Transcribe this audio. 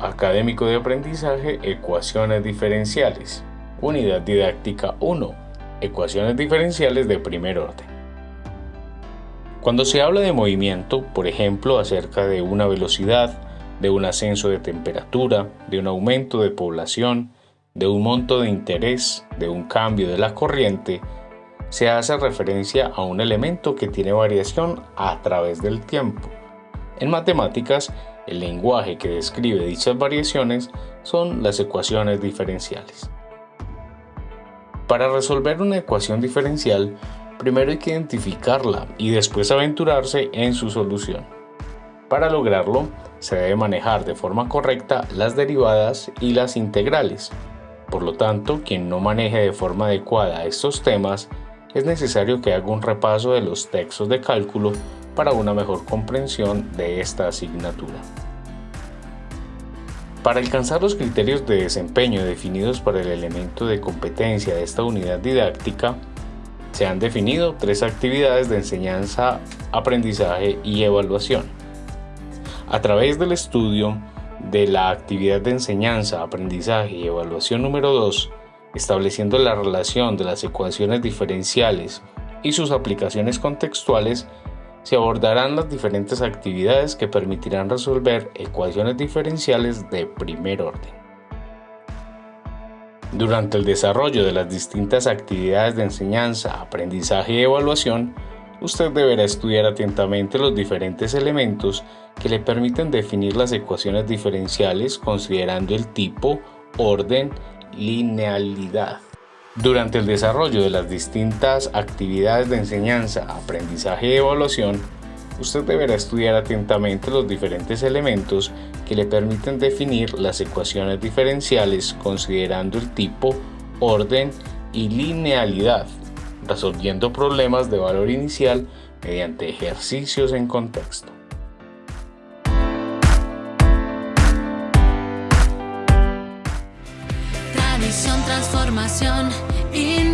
académico de aprendizaje Ecuaciones diferenciales. Unidad didáctica 1. Ecuaciones diferenciales de primer orden. Cuando se habla de movimiento, por ejemplo, acerca de una velocidad, de un ascenso de temperatura, de un aumento de población, de un monto de interés, de un cambio de la corriente, se hace referencia a un elemento que tiene variación a través del tiempo. En matemáticas, el lenguaje que describe dichas variaciones son las ecuaciones diferenciales. Para resolver una ecuación diferencial, primero hay que identificarla y después aventurarse en su solución. Para lograrlo, se debe manejar de forma correcta las derivadas y las integrales. Por lo tanto, quien no maneje de forma adecuada estos temas, es necesario que haga un repaso de los textos de cálculo para una mejor comprensión de esta asignatura. Para alcanzar los criterios de desempeño definidos para el elemento de competencia de esta unidad didáctica, se han definido tres actividades de enseñanza, aprendizaje y evaluación. A través del estudio de la actividad de enseñanza, aprendizaje y evaluación número 2, estableciendo la relación de las ecuaciones diferenciales y sus aplicaciones contextuales, se abordarán las diferentes actividades que permitirán resolver ecuaciones diferenciales de primer orden. Durante el desarrollo de las distintas actividades de enseñanza, aprendizaje y evaluación, usted deberá estudiar atentamente los diferentes elementos que le permiten definir las ecuaciones diferenciales considerando el tipo, orden, linealidad. Durante el desarrollo de las distintas actividades de enseñanza, aprendizaje y evaluación, usted deberá estudiar atentamente los diferentes elementos que le permiten definir las ecuaciones diferenciales considerando el tipo, orden y linealidad, resolviendo problemas de valor inicial mediante ejercicios en contexto. Transformación y no